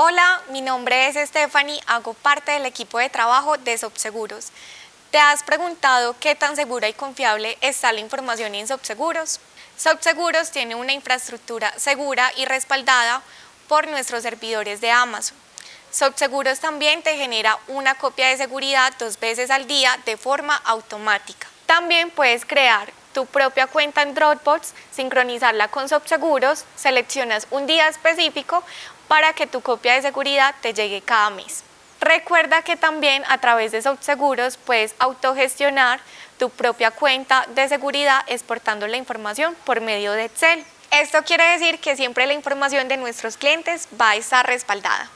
Hola, mi nombre es Stephanie, hago parte del equipo de trabajo de Sobseguros. ¿Te has preguntado qué tan segura y confiable está la información en Sobseguros? Sobseguros tiene una infraestructura segura y respaldada por nuestros servidores de Amazon. Sobseguros también te genera una copia de seguridad dos veces al día de forma automática. También puedes crear tu propia cuenta en Dropbox, sincronizarla con Sobseguros, seleccionas un día específico para que tu copia de seguridad te llegue cada mes. Recuerda que también a través de Sobseguros puedes autogestionar tu propia cuenta de seguridad exportando la información por medio de Excel. Esto quiere decir que siempre la información de nuestros clientes va a estar respaldada.